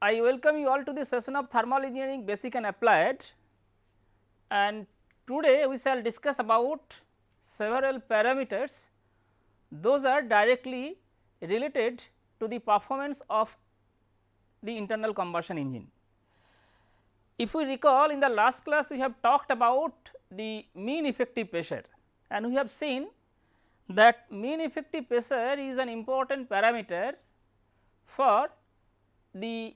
I welcome you all to the session of thermal engineering basic and applied. And today we shall discuss about several parameters. Those are directly related to the performance of the internal combustion engine. If we recall in the last class we have talked about the mean effective pressure. And we have seen that mean effective pressure is an important parameter for the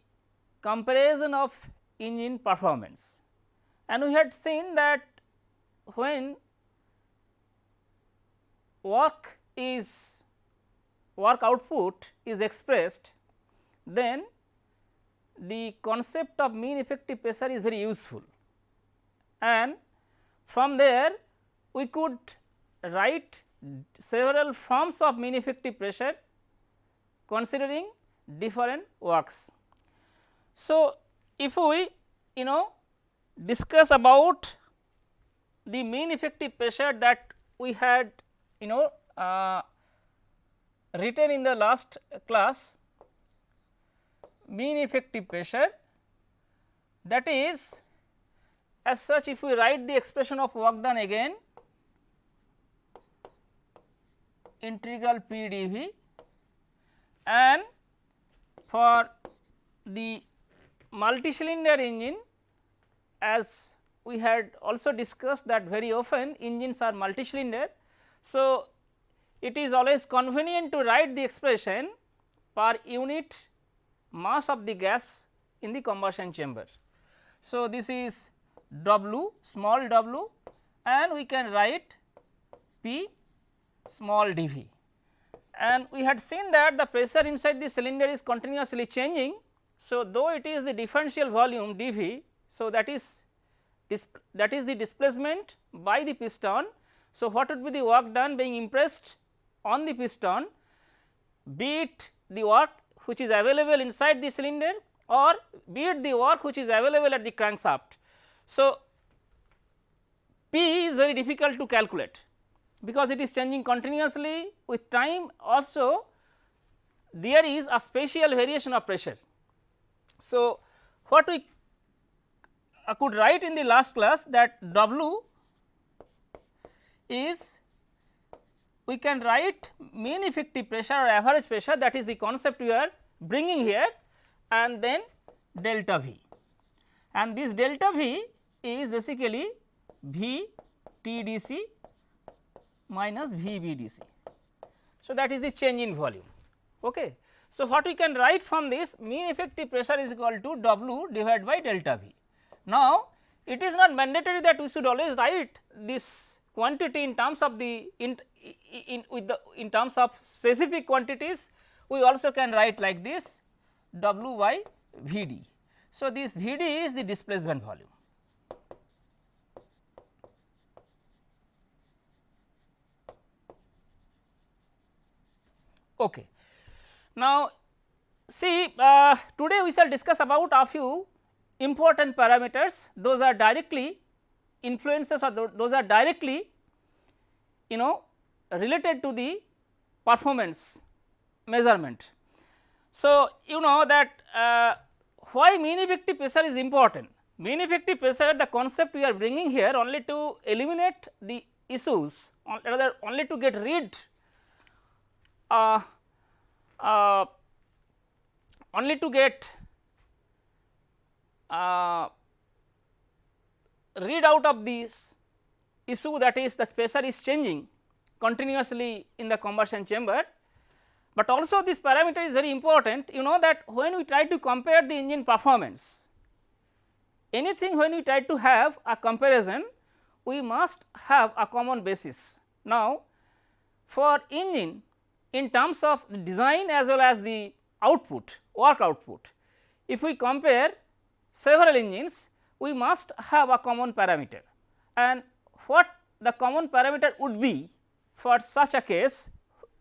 comparison of engine performance. And we had seen that when work is work output is expressed, then the concept of mean effective pressure is very useful and from there we could write several forms of mean effective pressure considering different works. So, if we you know discuss about the mean effective pressure that we had you know uh, written in the last class mean effective pressure that is as such if we write the expression of work done again integral P dV and for the multi-cylinder engine as we had also discussed that very often engines are multi-cylinder. So, it is always convenient to write the expression per unit mass of the gas in the combustion chamber. So, this is W small w and we can write P small dV and we had seen that the pressure inside the cylinder is continuously changing. So, though it is the differential volume dV, so that is that is the displacement by the piston. So, what would be the work done being impressed on the piston be it the work which is available inside the cylinder or be it the work which is available at the crankshaft. So, P is very difficult to calculate because it is changing continuously with time also there is a spatial variation of pressure. So, what we uh, could write in the last class that W is we can write mean effective pressure or average pressure that is the concept we are bringing here and then delta V and this delta V is basically V T D C minus V B D C. So, that is the change in volume. Okay. So, what we can write from this mean effective pressure is equal to W divided by delta V. Now, it is not mandatory that we should always write this quantity in terms of the in, in with the in terms of specific quantities we also can write like this W by V d. So, this V d is the displacement volume. Okay. Now, see uh, today we shall discuss about a few important parameters those are directly influences or those are directly you know related to the performance measurement. So, you know that uh, why mean effective pressure is important. Mean effective pressure the concept we are bringing here only to eliminate the issues rather only to get rid uh, uh, only to get uh, read out of this issue that is the pressure is changing continuously in the combustion chamber. But also this parameter is very important you know that when we try to compare the engine performance anything when we try to have a comparison we must have a common basis. Now, for engine in terms of design as well as the output work output. If we compare several engines we must have a common parameter and what the common parameter would be for such a case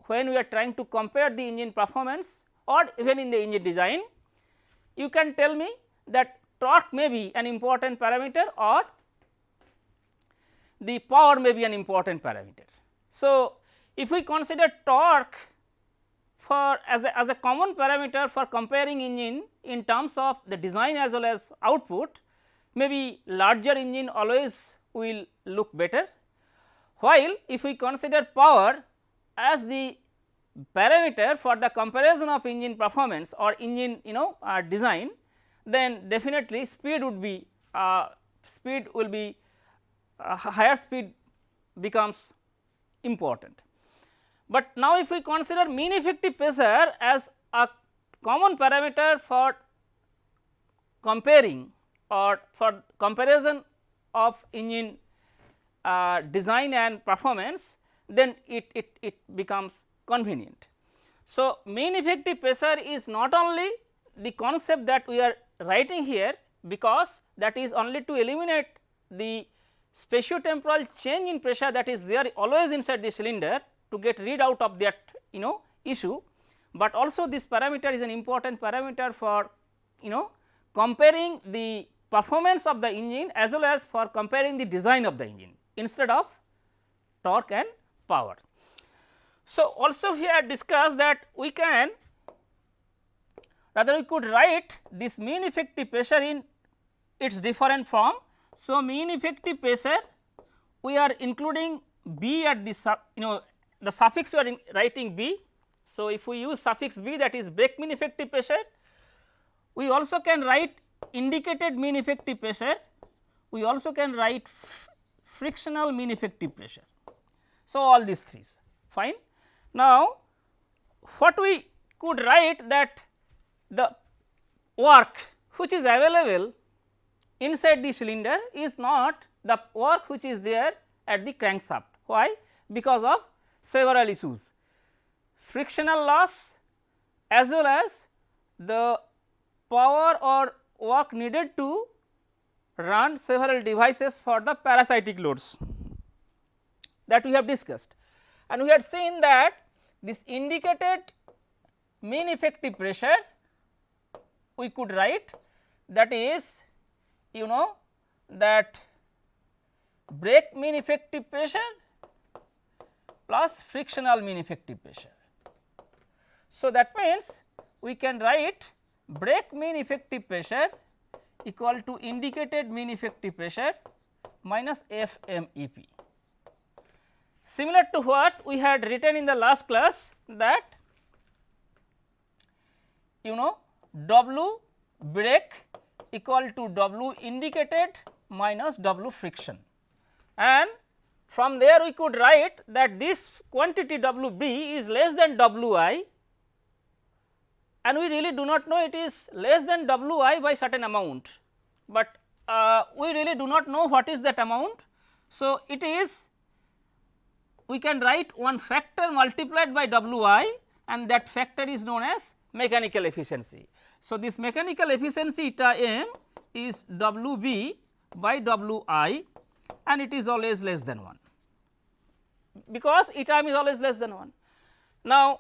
when we are trying to compare the engine performance or even in the engine design you can tell me that torque may be an important parameter or the power may be an important parameter. So, if we consider torque for as a, as a common parameter for comparing engine in terms of the design as well as output maybe larger engine always will look better. While if we consider power as the parameter for the comparison of engine performance or engine you know uh, design then definitely speed would be uh, speed will be uh, higher speed becomes important. But now if we consider mean effective pressure as a common parameter for comparing or for comparison of engine uh, design and performance then it, it, it becomes convenient. So, mean effective pressure is not only the concept that we are writing here because that is only to eliminate the spatiotemporal change in pressure that is there always inside the cylinder to get rid out of that you know issue, but also this parameter is an important parameter for you know comparing the performance of the engine as well as for comparing the design of the engine instead of torque and power. So, also here discuss that we can rather we could write this mean effective pressure in its different form. So, mean effective pressure we are including B at the sub you know the suffix we are writing B. So, if we use suffix B that is brake mean effective pressure we also can write indicated mean effective pressure we also can write frictional mean effective pressure. So, all these three fine. Now, what we could write that the work which is available inside the cylinder is not the work which is there at the crankshaft. Why? Because of several issues frictional loss as well as the power or work needed to run several devices for the parasitic loads that we have discussed. And we had seen that this indicated mean effective pressure we could write that is you know that brake mean effective pressure plus frictional mean effective pressure. So, that means we can write brake mean effective pressure equal to indicated mean effective pressure minus FMEP. Similar to what we had written in the last class that you know W brake equal to W indicated minus W friction and from there we could write that this quantity WB is less than WI and we really do not know it is less than Wi by certain amount, but uh, we really do not know what is that amount. So, it is we can write one factor multiplied by Wi and that factor is known as mechanical efficiency. So, this mechanical efficiency eta m is Wb by Wi and it is always less than 1 because eta m is always less than 1. Now,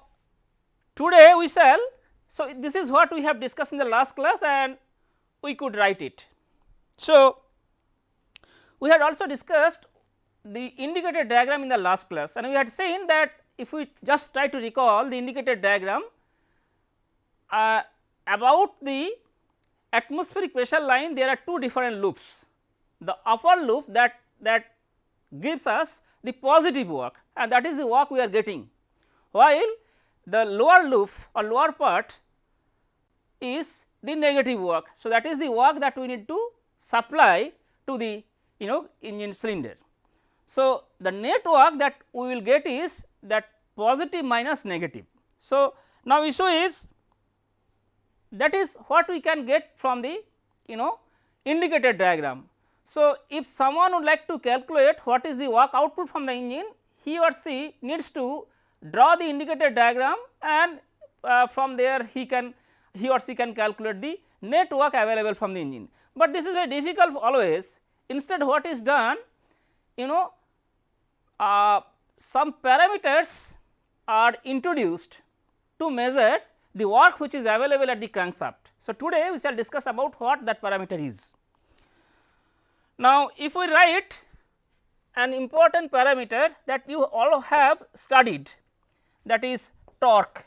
today we shall so, this is what we have discussed in the last class and we could write it. So, we had also discussed the indicator diagram in the last class and we had seen that if we just try to recall the indicator diagram uh, about the atmospheric pressure line there are two different loops. The upper loop that that gives us the positive work and that is the work we are getting while the lower loop or lower part is the negative work. So, that is the work that we need to supply to the you know engine cylinder. So, the net work that we will get is that positive minus negative. So, now issue is that is what we can get from the you know indicator diagram. So, if someone would like to calculate what is the work output from the engine, he or she needs to draw the indicator diagram and uh, from there he can he or she can calculate the net work available from the engine. But this is very difficult always instead what is done you know uh, some parameters are introduced to measure the work which is available at the crankshaft. So, today we shall discuss about what that parameter is. Now, if we write an important parameter that you all have studied that is torque.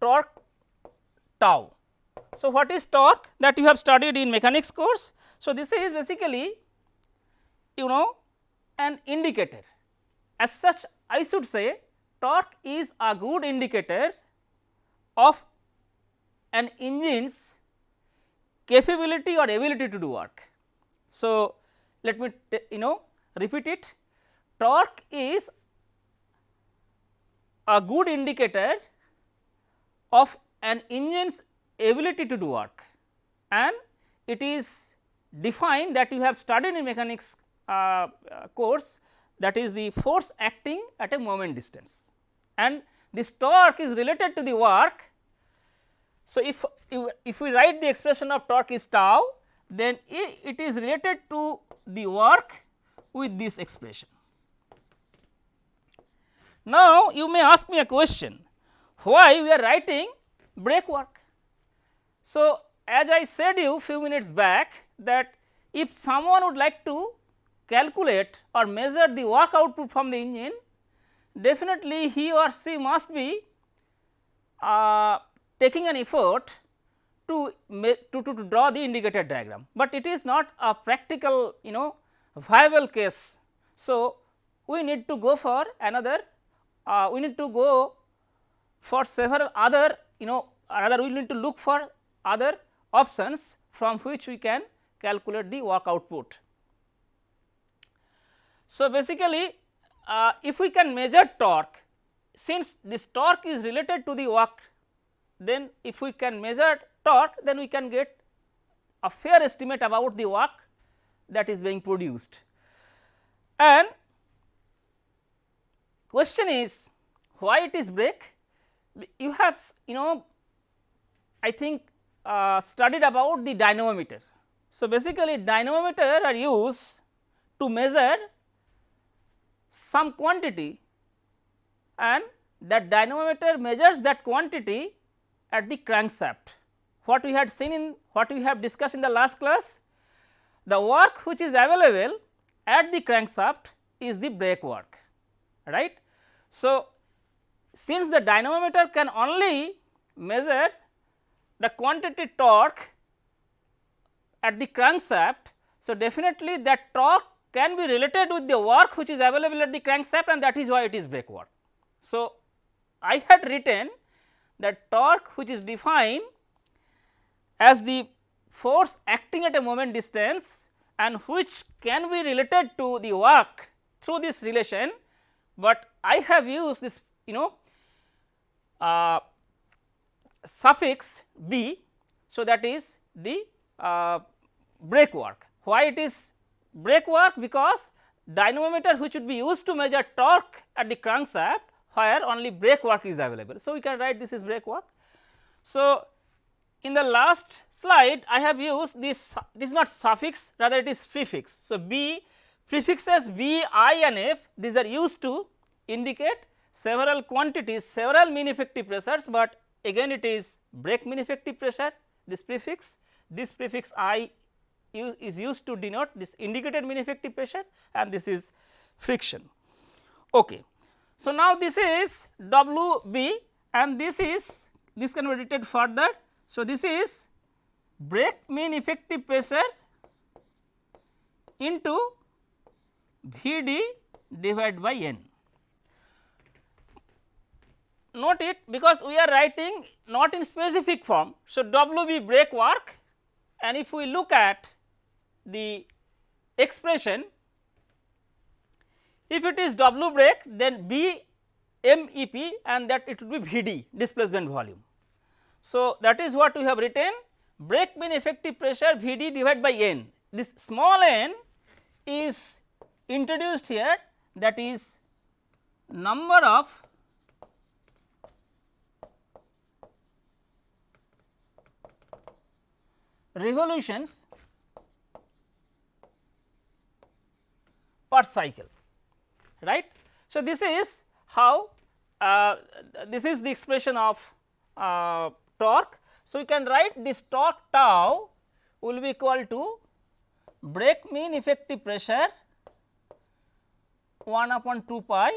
torque tau. So, what is torque that you have studied in mechanics course? So, this is basically you know an indicator as such I should say torque is a good indicator of an engine's capability or ability to do work. So, let me you know repeat it torque is a good indicator of an engine's ability to do work and it is defined that you have studied in mechanics uh, uh, course that is the force acting at a moment distance and this torque is related to the work. So, if, if we write the expression of torque is tau then it is related to the work with this expression. Now, you may ask me a question why we are writing brake work. So, as I said you few minutes back that if someone would like to calculate or measure the work output from the engine, definitely he or she must be uh, taking an effort to, to, to, to draw the indicator diagram, but it is not a practical you know viable case. So, we need to go for another uh, we need to go for several other you know rather we need to look for other options from which we can calculate the work output. So, basically uh, if we can measure torque since this torque is related to the work then if we can measure torque then we can get a fair estimate about the work that is being produced. And question is why it is brake? You have you know I think uh, studied about the dynamometer. So, basically dynamometer are used to measure some quantity and that dynamometer measures that quantity at the crankshaft. What we had seen in what we have discussed in the last class, the work which is available at the crankshaft is the brake work, right. So, since the dynamometer can only measure the quantity torque at the crankshaft. So, definitely that torque can be related with the work which is available at the crankshaft and that is why it is brake work. So, I had written that torque which is defined as the force acting at a moment distance and which can be related to the work through this relation, but I have used this you know uh, suffix b. So, that is the uh, brake work. Why it is brake work? Because dynamometer which would be used to measure torque at the crankshaft where only brake work is available. So, we can write this is brake work. So, in the last slide I have used this this is not suffix rather it is prefix. So, b prefixes b, i and f these are used to indicate several quantities several mean effective pressures, but again it is brake mean effective pressure this prefix this prefix i is used to denote this indicated mean effective pressure and this is friction. Okay. So, now this is W b and this is this can be written further. So, this is brake mean effective pressure into V d divided by n note it because we are writing not in specific form. So, W b brake work and if we look at the expression if it is W brake then B M E P and that it would be V D displacement volume. So, that is what we have written. Brake mean effective pressure V D divided by N. This small n is introduced here. That is number of revolutions per cycle right. So, this is how uh, this is the expression of uh, torque. So, we can write this torque tau will be equal to brake mean effective pressure 1 upon 2 pi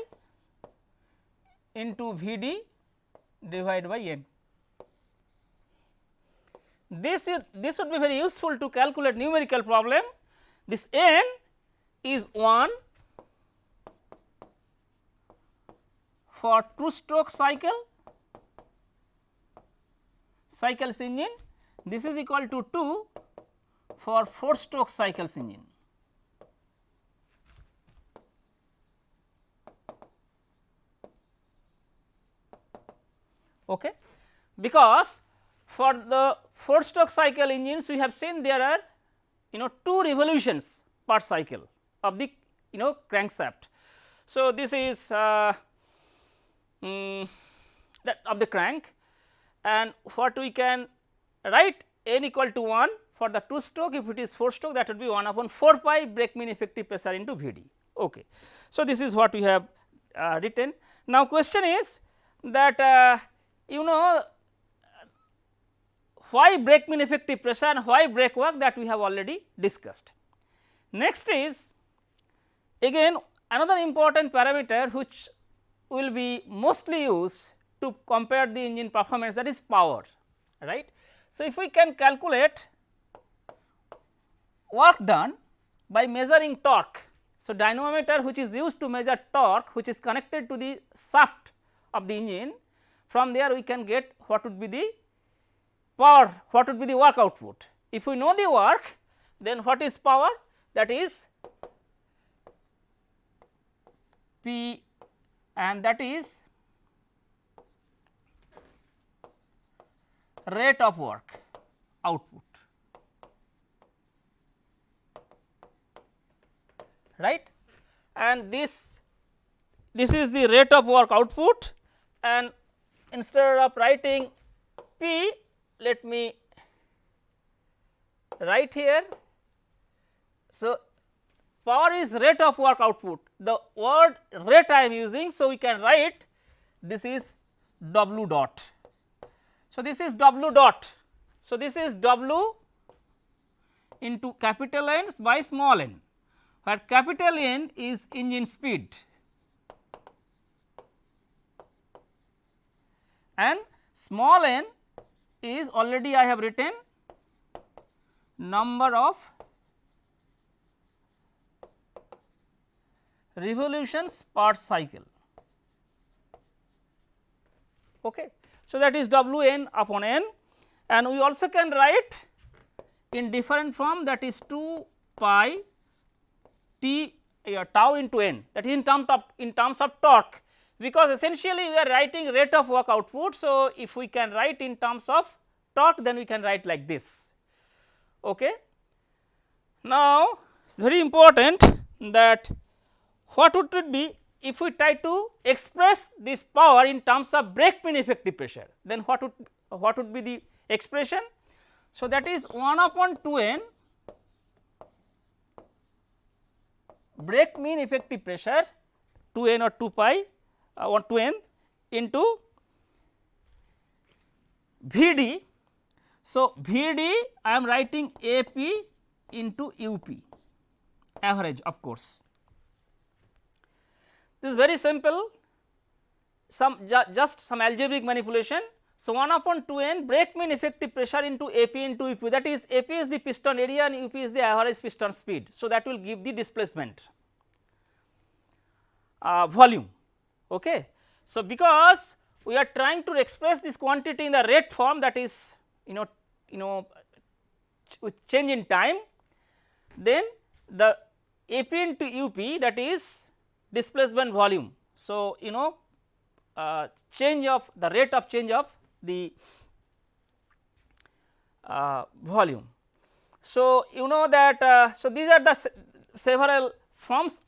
into V d divided by n. this is this would be very useful to calculate numerical problem. This n is 1 for 2 stroke cycle cycles engine this is equal to 2 for 4 stroke cycles engine. Okay. Because for the 4 stroke cycle engines we have seen there are you know 2 revolutions per cycle of the you know crankshaft. So, this is uh, um, that of the crank and what we can write n equal to 1 for the 2 stroke if it is 4 stroke that would be 1 upon 4 pi brake mean effective pressure into V d. Okay. So, this is what we have uh, written. Now, question is that uh, you know why brake mean effective pressure and why brake work that we have already discussed. Next is again another important parameter which will be mostly used to compare the engine performance that is power right. So, if we can calculate work done by measuring torque. So, dynamometer which is used to measure torque which is connected to the shaft of the engine from there we can get what would be the power what would be the work output. If we know the work then what is power that is P and that is rate of work output right and this this is the rate of work output and instead of writing P let me write here. So, power is rate of work output the word rate I am using. So, we can write this is W dot so, this is W dot. So, this is W into capital N by small n, where capital N is engine speed and small n is already I have written number of revolutions per cycle. Okay. So, that is W n upon n and we also can write in different form that is 2 pi t uh, tau into n that is in terms of in terms of torque because essentially we are writing rate of work output. So, if we can write in terms of torque then we can write like this. Okay. Now, it is very important that what would it be if we try to express this power in terms of brake mean effective pressure then what would what would be the expression. So, that is 1 upon 2 n brake mean effective pressure 2 n or 2 pi uh, or 2 n into V d. So, V d I am writing A p into U p average of course. This is very simple some ju just some algebraic manipulation. So, 1 upon 2 n brake mean effective pressure into A p into U p that is A p is the piston area and U p is the average piston speed. So, that will give the displacement uh, volume. Okay. So, because we are trying to express this quantity in the rate form that is you know you know with change in time then the A p into U p that is displacement volume. So, you know uh, change of the rate of change of the uh, volume. So, you know that uh, so these are the se several forms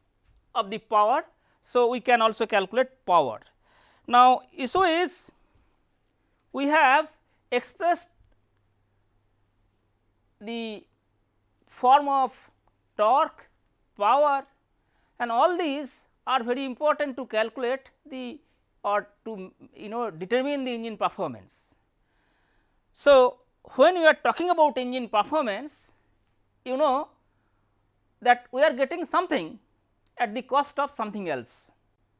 of the power. So, we can also calculate power. Now, issue is we have expressed the form of torque, power and all these are very important to calculate the or to you know determine the engine performance. So, when we are talking about engine performance you know that we are getting something at the cost of something else.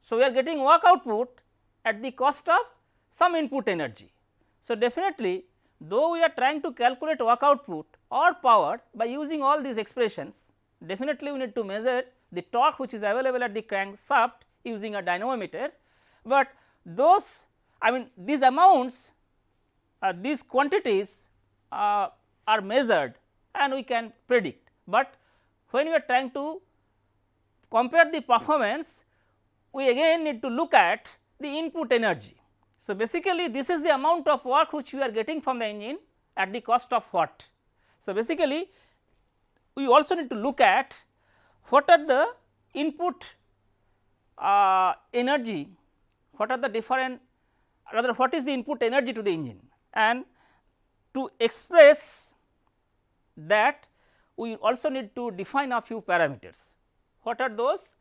So, we are getting work output at the cost of some input energy. So, definitely though we are trying to calculate work output or power by using all these expressions definitely we need to measure the torque which is available at the crankshaft using a dynamometer, but those I mean these amounts uh, these quantities uh, are measured and we can predict, but when we are trying to compare the performance we again need to look at the input energy. So, basically this is the amount of work which we are getting from the engine at the cost of what. So, basically we also need to look at what are the input uh, energy, what are the different rather what is the input energy to the engine and to express that we also need to define a few parameters. What are those?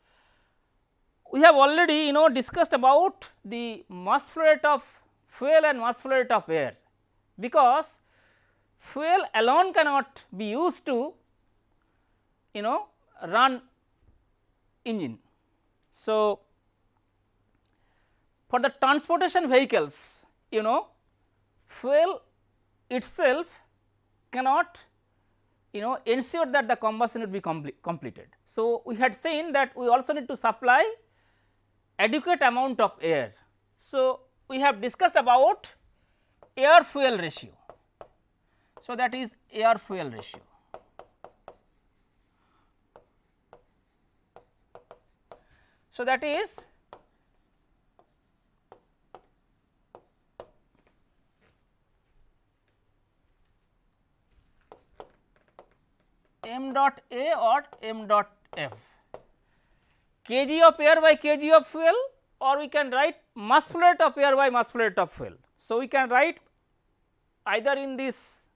We have already you know discussed about the mass flow rate of fuel and mass flow rate of air, because fuel alone cannot be used to you know run engine. So, for the transportation vehicles you know fuel itself cannot you know ensure that the combustion would be completed. So, we had seen that we also need to supply adequate amount of air. So, we have discussed about air fuel ratio. So, that is air fuel ratio. So, that is m dot A or m dot F kg of air by kg of fuel or we can write mass flow rate of air by mass flow rate of fuel. So, we can write either in this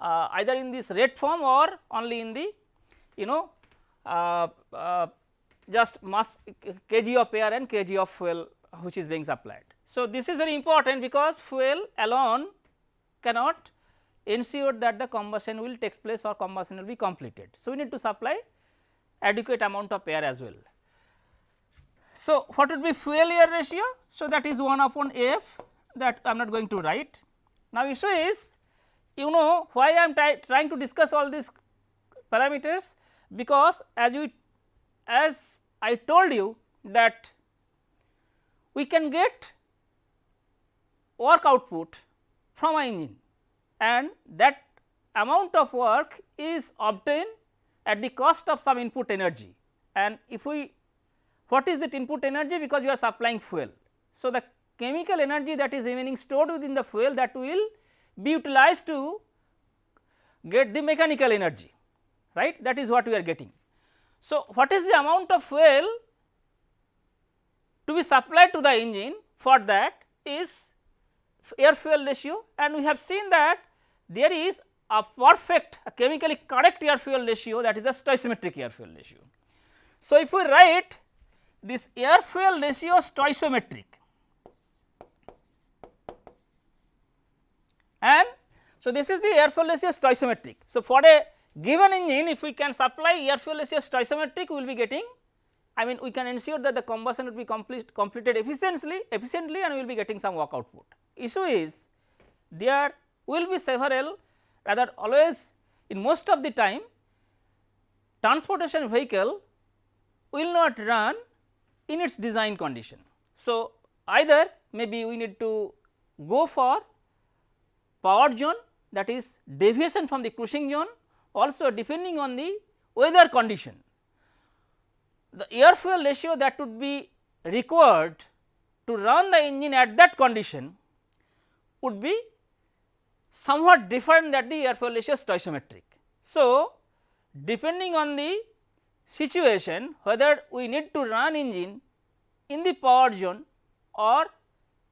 uh, either in this rate form or only in the you know uh, uh, just mass kg of air and kg of fuel which is being supplied. So, this is very important because fuel alone cannot ensure that the combustion will takes place or combustion will be completed. So, we need to supply adequate amount of air as well. So, what would be fuel air ratio? So, that is 1 upon F that I am not going to write. Now, issue is you know why I am trying to discuss all these parameters because as we as I told you that we can get work output from a engine and that amount of work is obtained at the cost of some input energy and if we what is that input energy because you are supplying fuel. So, the chemical energy that is remaining stored within the fuel that will be utilized to get the mechanical energy right that is what we are getting. So, what is the amount of fuel to be supplied to the engine for that is air fuel ratio and we have seen that there is a perfect a chemically correct air fuel ratio that is the stoichiometric air fuel ratio. So, if we write this air fuel ratio stoichiometric and so this is the air fuel ratio stoichiometric. So, for a given engine if we can supply air fuel ratio stoichiometric we will be getting I mean we can ensure that the combustion will be complete, completed efficiently efficiently and we will be getting some work output. Issue is there will be several rather always in most of the time transportation vehicle will not run in its design condition. So, either maybe we need to go for power zone that is deviation from the cruising zone also depending on the weather condition. The air fuel ratio that would be required to run the engine at that condition would be somewhat different than the air fuel ratio stoichiometric. So, depending on the situation whether we need to run engine in the power zone or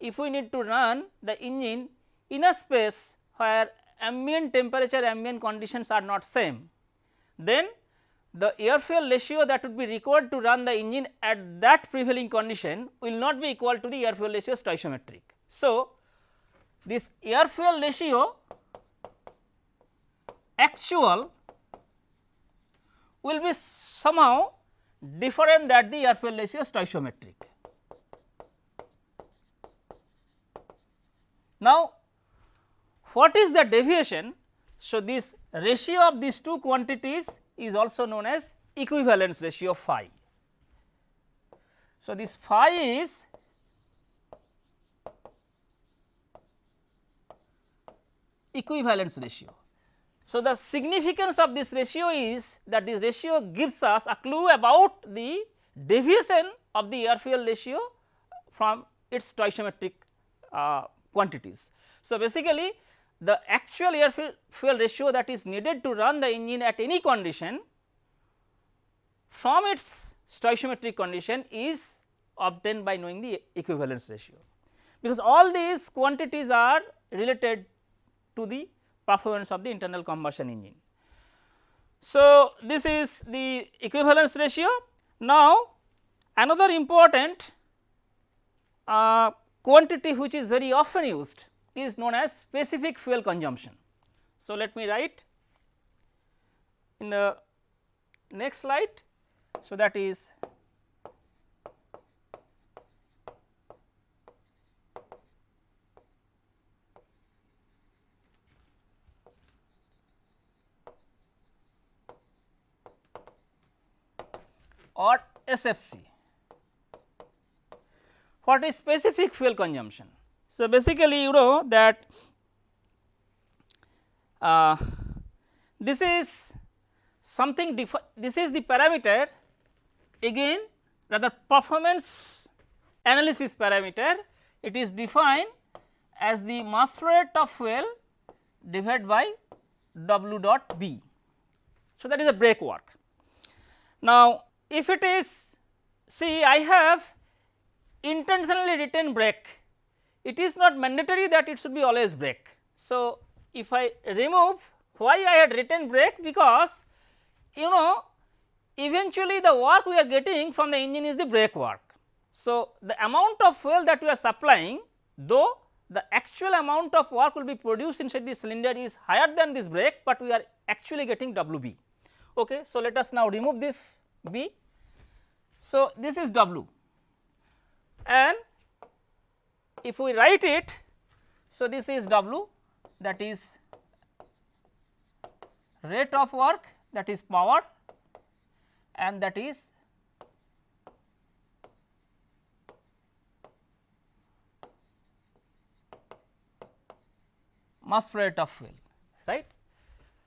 if we need to run the engine in a space where ambient temperature ambient conditions are not same, then the air fuel ratio that would be required to run the engine at that prevailing condition will not be equal to the air fuel ratio stoichiometric. So, this air fuel ratio actual will be somehow different than the air fuel ratio stoichiometric. Now, what is the deviation? So, this ratio of these two quantities is also known as equivalence ratio phi. So, this phi is equivalence ratio. So, the significance of this ratio is that this ratio gives us a clue about the deviation of the air fuel ratio from its stoichiometric uh, quantities. So, basically the actual air fuel ratio that is needed to run the engine at any condition from its stoichiometric condition is obtained by knowing the equivalence ratio, because all these quantities are related to the performance of the internal combustion engine. So, this is the equivalence ratio. Now, another important uh, quantity which is very often used is known as specific fuel consumption. So, let me write in the next slide. So, that is or SFC. What is specific fuel consumption? So, basically you know that uh, this is something this is the parameter again rather performance analysis parameter it is defined as the mass flow rate of fuel divided by W dot B. So, that is a brake work. Now, if it is see I have intentionally written brake it is not mandatory that it should be always brake. So, if I remove why I had written brake because you know eventually the work we are getting from the engine is the brake work. So, the amount of fuel that we are supplying though the actual amount of work will be produced inside the cylinder is higher than this brake, but we are actually getting WB. Okay. So, let us now remove this B so, this is W and if we write it, so this is W that is rate of work that is power and that is mass flow rate of fuel right.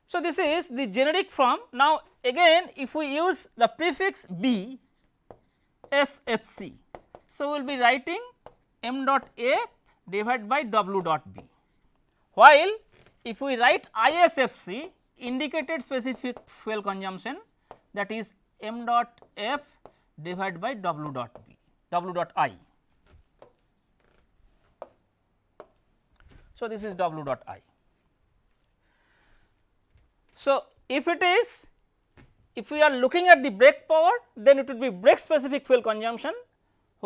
So, this is the generic form now again if we use the prefix B SFC. So, we will be writing m dot A divided by W dot B, while if we write ISFC indicated specific fuel consumption that is m dot F divided by W dot B, W dot I. So, this is W dot I. So, if it is if we are looking at the brake power then it would be brake specific fuel consumption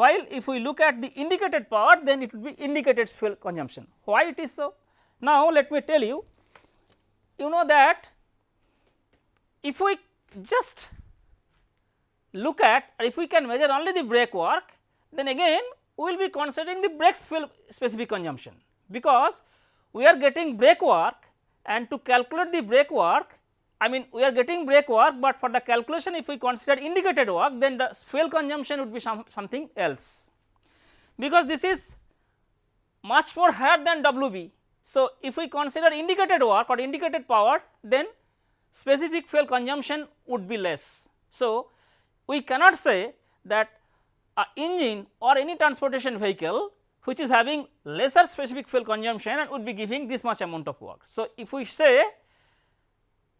while if we look at the indicated power then it would be indicated fuel consumption. Why it is so? Now, let me tell you, you know that if we just look at or if we can measure only the brake work then again we will be considering the brake fuel specific consumption because we are getting brake work and to calculate the brake work I mean we are getting brake work, but for the calculation if we consider indicated work then the fuel consumption would be some, something else because this is much more higher than WB. So, if we consider indicated work or indicated power then specific fuel consumption would be less. So, we cannot say that a engine or any transportation vehicle which is having lesser specific fuel consumption and would be giving this much amount of work. So, if we say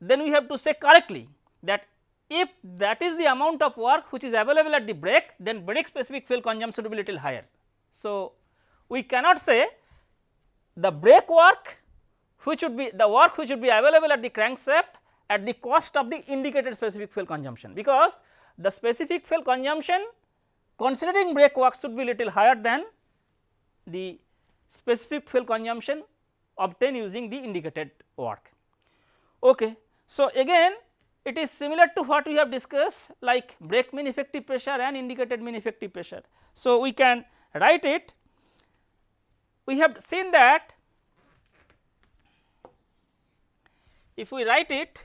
then we have to say correctly that if that is the amount of work which is available at the brake then brake specific fuel consumption will be little higher. So, we cannot say the brake work which would be the work which would be available at the crankshaft at the cost of the indicated specific fuel consumption because the specific fuel consumption considering brake work should be little higher than the specific fuel consumption obtained using the indicated work. Okay. So, again it is similar to what we have discussed like brake mean effective pressure and indicated mean effective pressure. So, we can write it we have seen that if we write it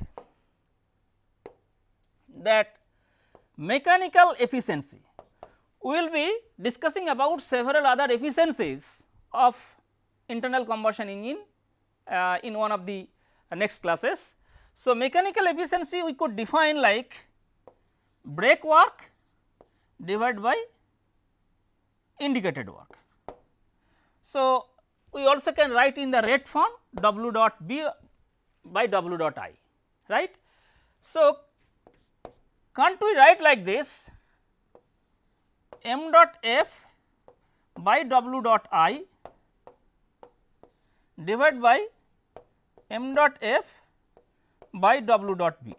that mechanical efficiency we will be discussing about several other efficiencies of internal combustion engine uh, in one of the uh, next classes. So, mechanical efficiency we could define like brake work divided by indicated work. So, we also can write in the rate form W dot B by W dot I right. So, can't we write like this m dot f by W dot I divided by m dot f by W dot B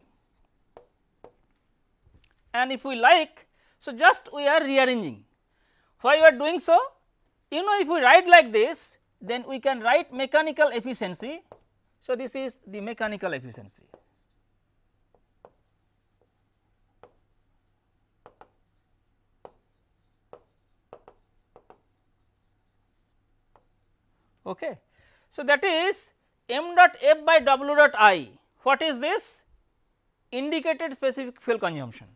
and if we like so just we are rearranging why we are doing so you know if we write like this then we can write mechanical efficiency. So, this is the mechanical efficiency. Okay. So, that is m dot f by w dot i what is this indicated specific fuel consumption.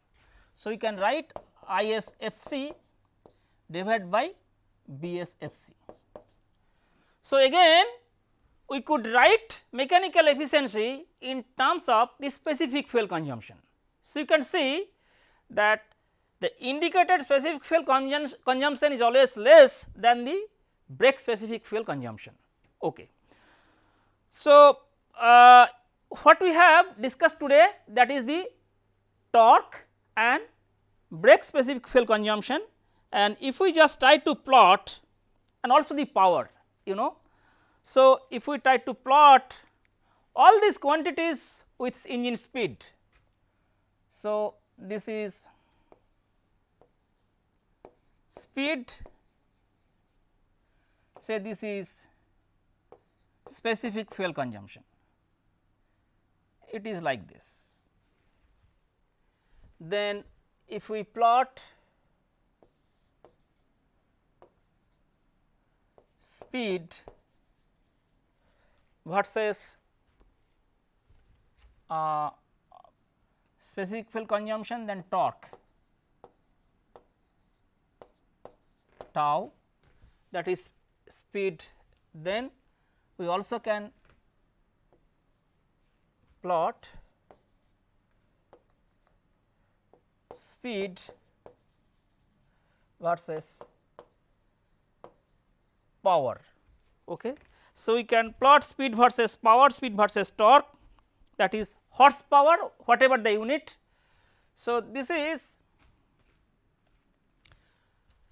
So, we can write ISFC divided by BSFC. So, again we could write mechanical efficiency in terms of the specific fuel consumption. So, you can see that the indicated specific fuel consumption is always less than the brake specific fuel consumption. Okay. So, uh, what we have discussed today that is the torque and brake specific fuel consumption and if we just try to plot and also the power you know. So, if we try to plot all these quantities with engine speed. So, this is speed say this is specific fuel consumption it is like this. Then if we plot speed versus uh, specific fuel consumption then torque tau that is speed then we also can plot speed versus power. Okay. So, we can plot speed versus power, speed versus torque that is horsepower whatever the unit. So, this is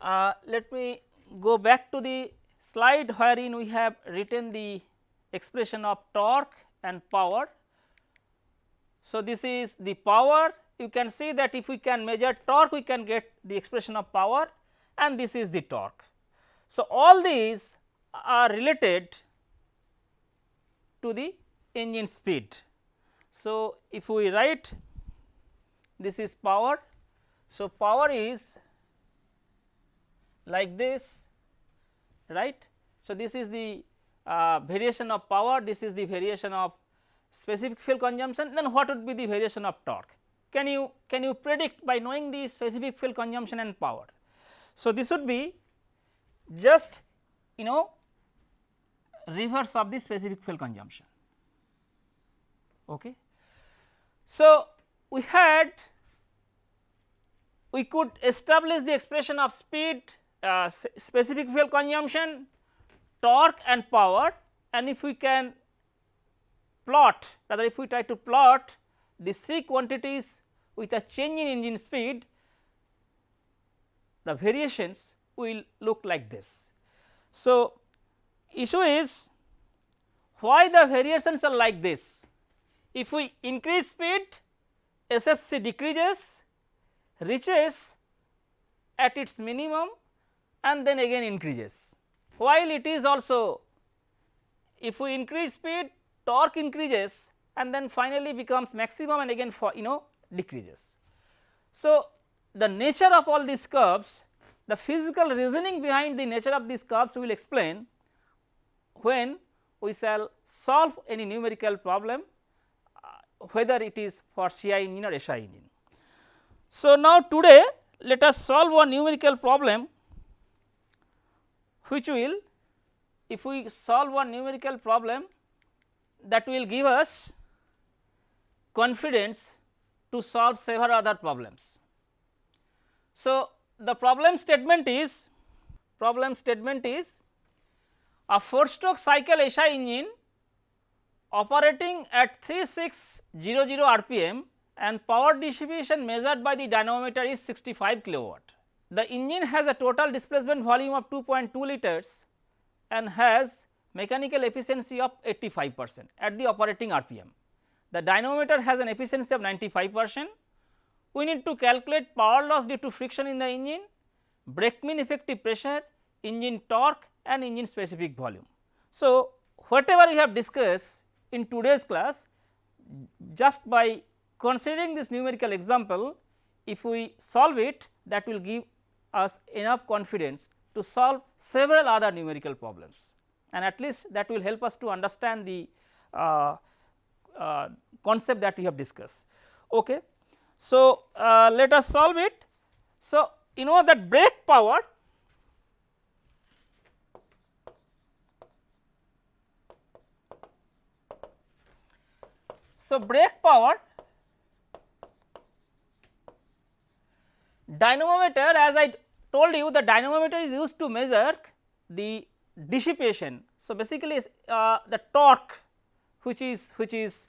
uh, let me go back to the slide wherein we have written the expression of torque and power. So, this is the power you can see that if we can measure torque we can get the expression of power and this is the torque. So, all these are related to the engine speed. So, if we write this is power. So, power is like this right. So, this is the uh, variation of power, this is the variation of specific fuel consumption then what would be the variation of torque. Can you can you predict by knowing the specific fuel consumption and power. So, this would be just you know reverse of the specific fuel consumption. Okay. So, we had we could establish the expression of speed, uh, specific fuel consumption, torque and power and if we can plot rather if we try to plot the three quantities with a change in engine speed, the variations will look like this. So, issue is why the variations are like this. If we increase speed SFC decreases reaches at its minimum and then again increases while it is also if we increase speed torque increases and then finally becomes maximum and again for you know decreases. So, the nature of all these curves the physical reasoning behind the nature of these curves we will explain when we shall solve any numerical problem uh, whether it is for CI engine or SI engine. So, now today let us solve one numerical problem which will if we solve one numerical problem that will give us confidence to solve several other problems. So, the problem statement is problem statement is a 4 stroke cycle SI engine operating at 3600 rpm and power distribution measured by the dynamometer is 65 kilowatt. The engine has a total displacement volume of 2.2 liters and has mechanical efficiency of 85 percent at the operating rpm. The dynamometer has an efficiency of 95 percent. We need to calculate power loss due to friction in the engine, brake mean effective pressure, engine torque and engine specific volume. So, whatever we have discussed in today's class just by considering this numerical example if we solve it that will give us enough confidence to solve several other numerical problems and at least that will help us to understand the uh, uh, concept that we have discussed. Okay. So, uh, let us solve it. So, you know that brake power So, brake power dynamometer as I told you the dynamometer is used to measure the dissipation. So, basically uh, the torque which is which is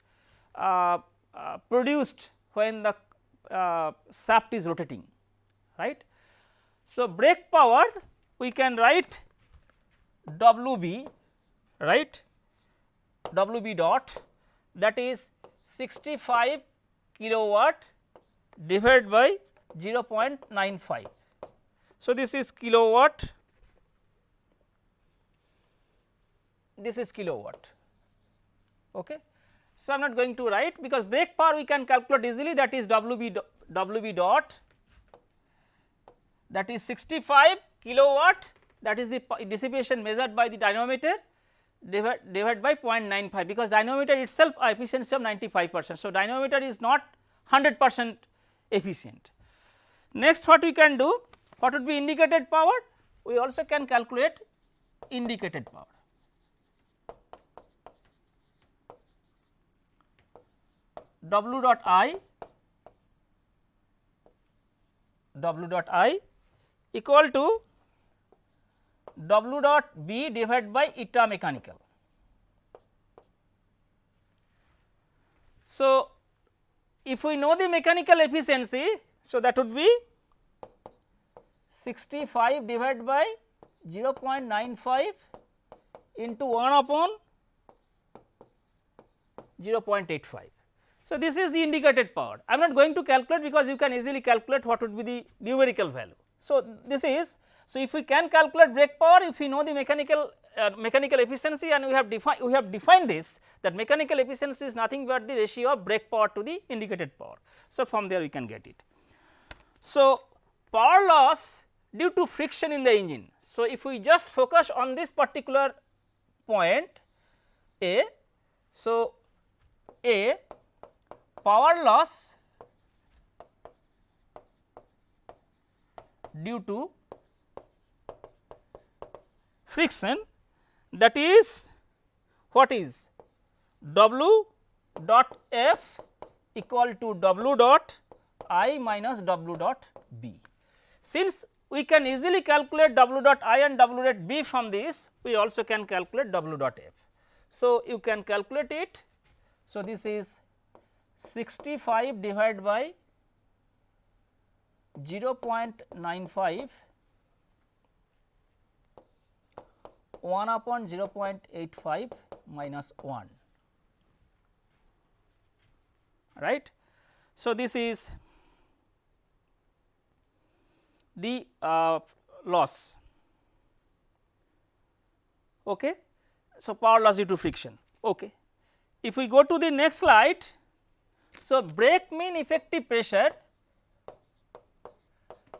uh, uh, produced when the uh, shaft is rotating right. So, brake power we can write WB right WB dot that is 65 kilowatt divided by 0.95. So, this is kilowatt, this is kilowatt. Okay. So, I am not going to write because brake power we can calculate easily that is WB, WB dot that is 65 kilowatt that is the dissipation measured by the dynamometer divided divide by 0.95 because dynamometer itself uh, efficiency of 95 percent. So, dynamometer is not 100 percent efficient. Next what we can do what would be indicated power we also can calculate indicated power. W dot I W dot I equal to W dot B divided by eta mechanical. So, if we know the mechanical efficiency, so that would be 65 divided by 0.95 into 1 upon 0.85. So, this is the indicated power. I am not going to calculate because you can easily calculate what would be the numerical value. So, this is so, if we can calculate brake power, if we know the mechanical uh, mechanical efficiency and we have defined we have defined this that mechanical efficiency is nothing but the ratio of brake power to the indicated power. So, from there we can get it. So, power loss due to friction in the engine. So, if we just focus on this particular point A, so A power loss due to friction that is what is W dot F equal to W dot I minus W dot B. Since we can easily calculate W dot I and W dot B from this, we also can calculate W dot F. So, you can calculate it. So, this is 65 divided by 0.95 1 upon 0.85 minus 1 right. So, this is the uh, loss. Okay. So, power loss due to friction. Okay. If we go to the next slide, so brake mean effective pressure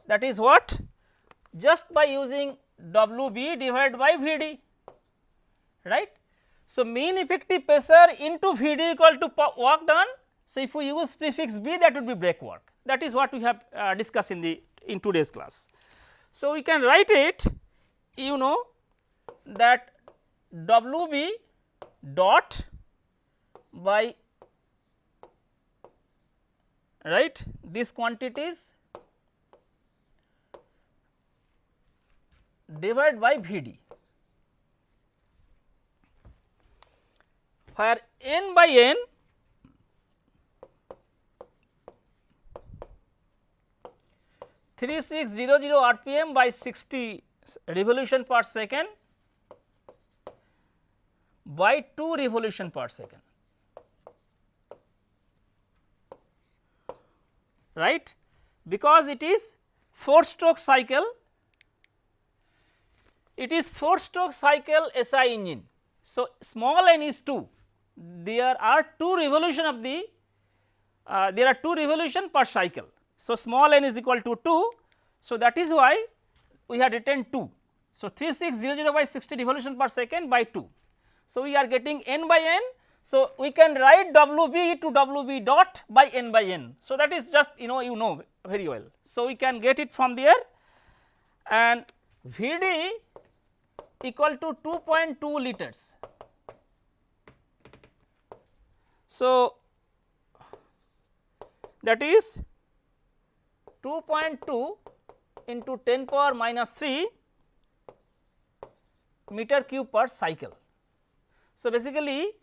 that is what just by using W b divided by V d right. So, mean effective pressure into V d equal to work done. So, if we use prefix B that would be brake work that is what we have uh, discussed in the in today's class. So, we can write it you know that W b dot by right? These quantities divided by V d where n by n three six zero zero rpm by 60 revolution per second by 2 revolution per second right because it is 4 stroke cycle it is 4 stroke cycle SI engine. So, small n is 2 there are 2 revolution of the uh, there are 2 revolution per cycle. So, small n is equal to 2. So, that is why we have written 2. So, 3600 by 60 revolution per second by 2. So, we are getting n by n. So, we can write W b to W b dot by n by n. So, that is just you know you know very well. So, we can get it from there and V d equal to 2.2 liters. So, that is 2.2 into 10 power minus 3 meter cube per cycle. So, basically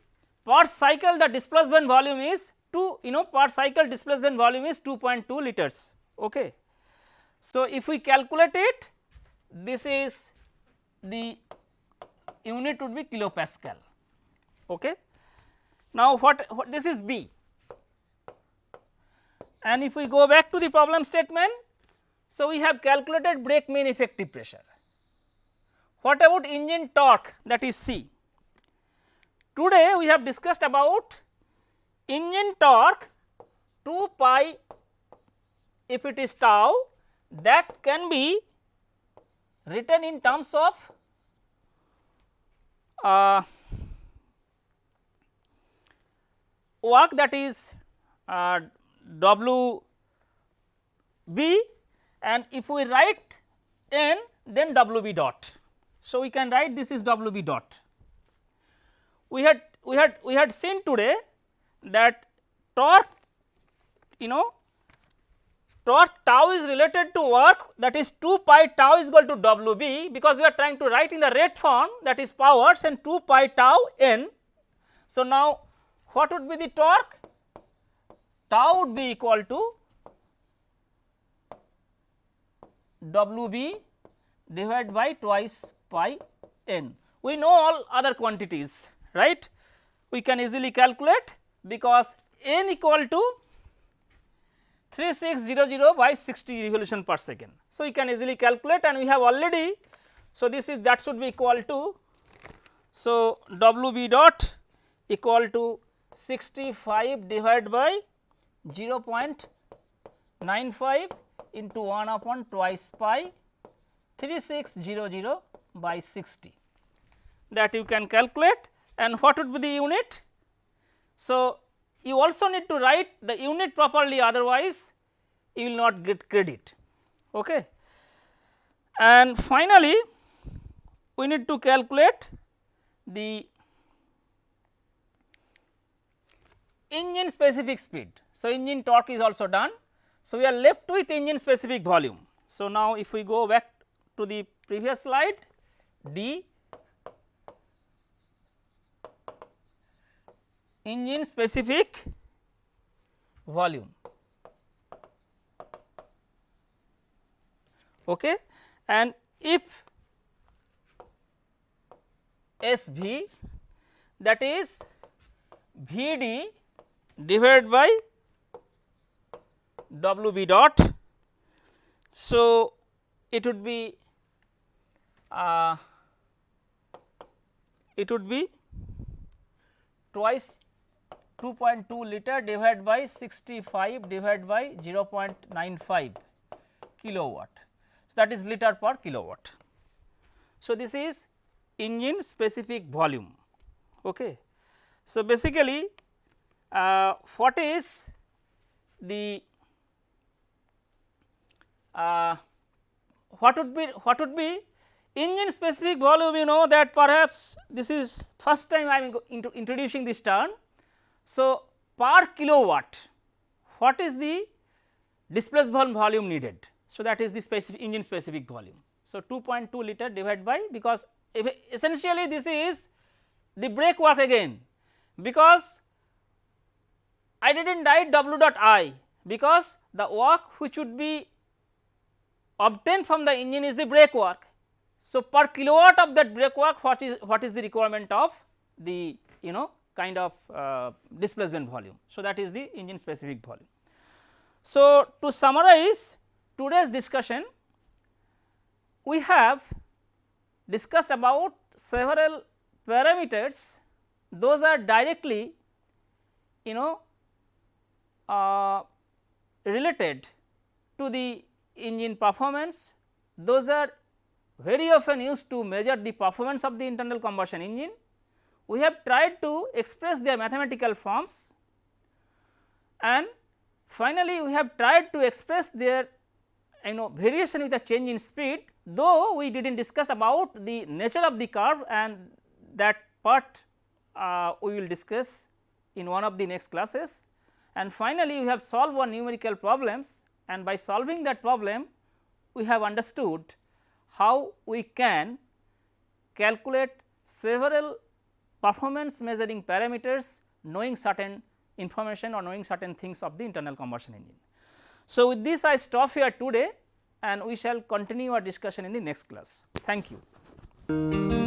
per cycle the displacement volume is 2 you know per cycle displacement volume is 2.2 liters. Okay. So, if we calculate it this is the unit would be kilopascal. Okay. Now, what, what this is B and if we go back to the problem statement. So, we have calculated brake main effective pressure. What about engine torque that is C? Today we have discussed about engine torque 2 pi if it is tau that can be written in terms of uh, work that is uh, W b and if we write n then W b dot. So, we can write this is W b dot. We had we had we had seen today that torque you know torque tau is related to work that is 2 pi tau is equal to W b because we are trying to write in the rate form that is powers and 2 pi tau n. So, now what would be the torque? Tau would be equal to W b divided by twice pi n. We know all other quantities right. We can easily calculate because n equal to 3600 by 60 revolution per second. So, we can easily calculate and we have already. So, this is that should be equal to. So, W b dot equal to 65 divided by 0.95 into 1 upon twice pi 3600 by 60 that you can calculate and what would be the unit. So, you also need to write the unit properly otherwise you will not get credit. Okay. And finally, we need to calculate the engine specific speed. So, engine torque is also done. So, we are left with engine specific volume. So, now if we go back to the previous slide D engine specific volume. Okay. And if S V that is V D divided by W b dot. So, it would be uh, it would be twice 2.2 liter divided by 65 divided by 0.95 kilowatt. So, that is liter per kilowatt. So, this is engine specific volume. Okay. So, basically uh, what is the uh, what would be what would be engine specific volume you know that perhaps this is first time I am introducing this term. So, per kilowatt what is the displacement volume needed. So, that is the specific engine specific volume. So, 2.2 liter divided by because essentially this is the brake work again because I did not write w dot i because the work which would be obtained from the engine is the brake work. So, per kilowatt of that brake work what is what is the requirement of the you know kind of uh, displacement volume. So, that is the engine specific volume. So, to summarize today's discussion we have discussed about several parameters those are directly you know uh, related to the engine performance those are very often used to measure the performance of the internal combustion engine. We have tried to express their mathematical forms and finally, we have tried to express their you know variation with a change in speed though we did not discuss about the nature of the curve and that part uh, we will discuss in one of the next classes. And finally, we have solved one numerical problems and by solving that problem we have understood how we can calculate several performance measuring parameters knowing certain information or knowing certain things of the internal combustion engine. So, with this I stop here today and we shall continue our discussion in the next class. Thank you.